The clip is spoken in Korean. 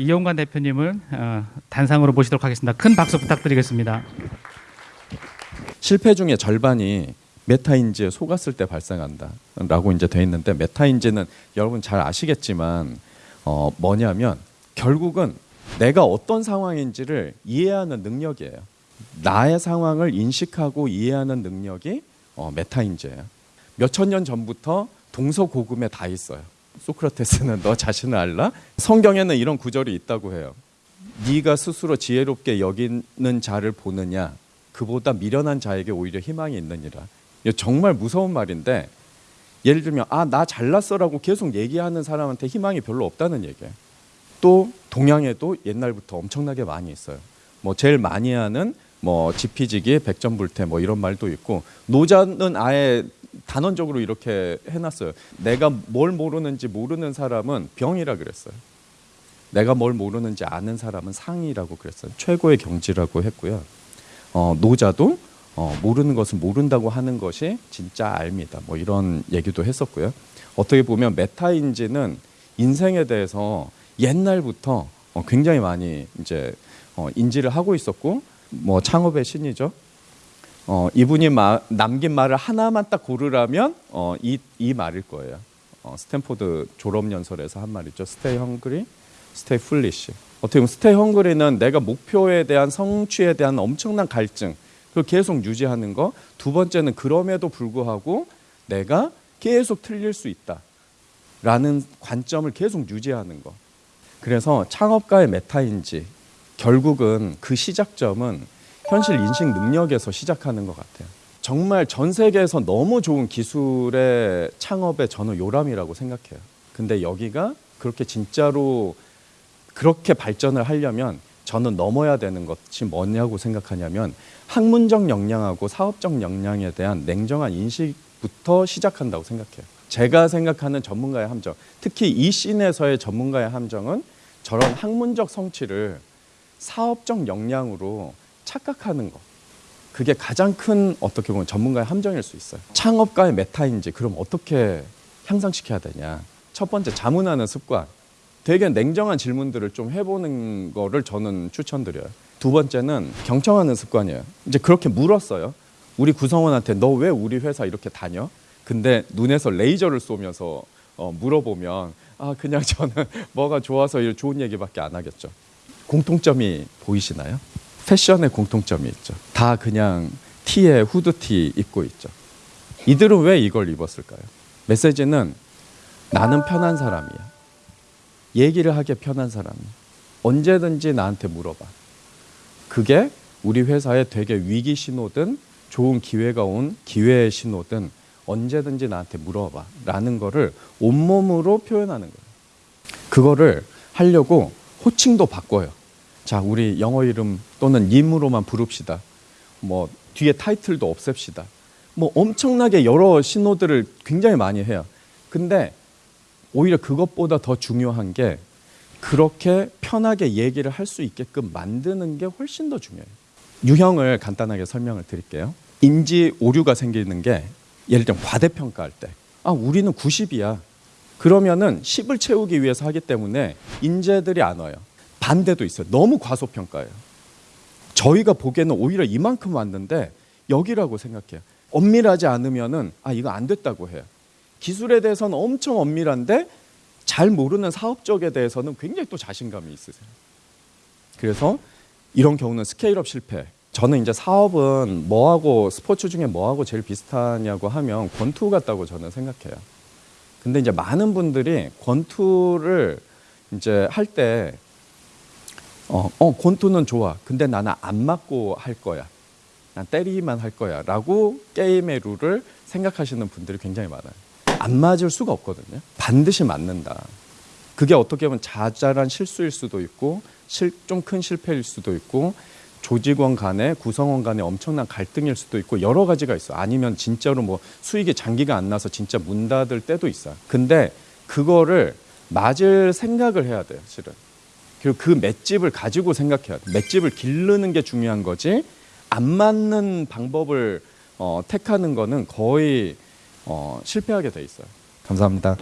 이용관 대표님을 어, 단상으로 모시도록 하겠습니다. 큰 박수 부탁드리겠습니다. 실패 중에 절반이 메타인지에 속았을 때 발생한다라고 이제 돼 있는데 메타인지는 여러분 잘 아시겠지만 어 뭐냐면 결국은 내가 어떤 상황인지를 이해하는 능력이에요. 나의 상황을 인식하고 이해하는 능력이 어 메타인지예요. 몇천 년 전부터 동서고금에 다 있어요. 소크라테스는 너 자신을 알라? 성경에는 이런 구절이 있다고 해요. 네가 스스로 지혜롭게 여기는 자를 보느냐 그보다 미련한 자에게 오히려 희망이 있느니라. 정말 무서운 말인데 예를 들면 아 나 잘났어라고 계속 얘기하는 사람한테 희망이 별로 없다는 얘기예요. 또 동양에도 옛날부터 엄청나게 많이 있어요. 뭐 제일 많이 하는 뭐 지피지기 백전불태 뭐 이런 말도 있고 노자는 아예 단언적으로 이렇게 해놨어요. 내가 뭘 모르는지 모르는 사람은 병이라 그랬어요. 내가 뭘 모르는지 아는 사람은 상이라고 그랬어요. 최고의 경지라고 했고요. 어, 노자도 어, 모르는 것을 모른다고 하는 것이 진짜 알미다. 뭐 이런 얘기도 했었고요. 어떻게 보면 메타인지는 인생에 대해서 옛날부터 어, 굉장히 많이 이제 어, 인지를 하고 있었고 뭐 창업의 신이죠. 어, 이분이 마, 남긴 말을 하나만 딱 고르라면 어, 이, 이 말일 거예요. 어, 스탠포드 졸업 연설에서 한 말이죠. Stay hungry, stay foolish. 어떻게 보면 stay hungry는 내가 목표에 대한 성취에 대한 엄청난 갈증 그걸 계속 유지하는 거. 두 번째는 그럼에도 불구하고 내가 계속 틀릴 수 있다 라는 관점을 계속 유지하는 거. 그래서 창업가의 메타인지 결국은 그 시작점은 현실 인식 능력에서 시작하는 것 같아요. 정말 전 세계에서 너무 좋은 기술의 창업에 저는 요람이라고 생각해요. 근데 여기가 그렇게 진짜로 그렇게 발전을 하려면 저는 넘어야 되는 것이 뭐냐고 생각하냐면 학문적 역량하고 사업적 역량에 대한 냉정한 인식부터 시작한다고 생각해요. 제가 생각하는 전문가의 함정, 특히 이 씬에서의 전문가의 함정은 저런 학문적 성취를 사업적 역량으로 착각하는 것. 그게 가장 큰 어떻게 보면 전문가의 함정일 수 있어요. 창업가의 메타인지 그럼 어떻게 향상시켜야 되냐? 첫 번째 자문하는 습관. 되게 냉정한 질문들을 좀 해보는 거를 저는 추천드려요. 두 번째는 경청하는 습관이에요. 이제 그렇게 물었어요. 우리 구성원한테 너 왜 우리 회사 이렇게 다녀? 근데 눈에서 레이저를 쏘면서 어, 물어보면 아 그냥 저는 뭐가 좋아서 이 좋은 얘기밖에 안 하겠죠. 공통점이 보이시나요? 패션에 공통점이 있죠. 다 그냥 티에 후드티 입고 있죠. 이들은 왜 이걸 입었을까요? 메시지는 나는 편한 사람이야. 얘기를 하기 편한 사람이야. 언제든지 나한테 물어봐. 그게 우리 회사에 되게 위기 신호든 좋은 기회가 온 기회의 신호든 언제든지 나한테 물어봐. 라는 거를 온몸으로 표현하는 거예요. 그거를 하려고 호칭도 바꿔요. 자, 우리 영어 이름 또는 님으로만 부릅시다. 뭐 뒤에 타이틀도 없앱시다. 뭐 엄청나게 여러 신호들을 굉장히 많이 해요. 근데 오히려 그것보다 더 중요한 게 그렇게 편하게 얘기를 할 수 있게끔 만드는 게 훨씬 더 중요해요. 유형을 간단하게 설명을 드릴게요. 인지 오류가 생기는 게 예를 들면 과대평가할 때. 아, 우리는 90이야. 그러면은 10을 채우기 위해서 하기 때문에 인재들이 안 와요. 반대도 있어요. 너무 과소평가예요. 저희가 보기에는 오히려 이만큼 왔는데 여기라고 생각해요. 엄밀하지 않으면은 아 이거 안 됐다고 해요. 기술에 대해서는 엄청 엄밀한데 잘 모르는 사업 적에 대해서는 굉장히 또 자신감이 있으세요. 그래서 이런 경우는 스케일업 실패. 저는 이제 사업은 뭐하고 스포츠 중에 뭐하고 제일 비슷하냐고 하면 권투 같다고 저는 생각해요. 근데 이제 많은 분들이 권투를 이제 할 때 어, 어, 권투는 좋아. 근데 나는 안 맞고 할 거야. 난 때리기만 할 거야. 라고 게임의 룰을 생각하시는 분들이 굉장히 많아요. 안 맞을 수가 없거든요. 반드시 맞는다. 그게 어떻게 보면 자잘한 실수일 수도 있고, 좀 큰 실패일 수도 있고, 조직원 간에 구성원 간에 엄청난 갈등일 수도 있고 여러 가지가 있어. 아니면 진짜로 뭐 수익이 장기가 안 나서 진짜 문 닫을 때도 있어요. 근데 그거를 맞을 생각을 해야 돼요, 실은. 그리고 그 맷집을 가지고 생각해야 돼. 맷집을 기르는 게 중요한 거지. 안 맞는 방법을 어, 택하는 거는 거의 어, 실패하게 돼 있어요. 감사합니다.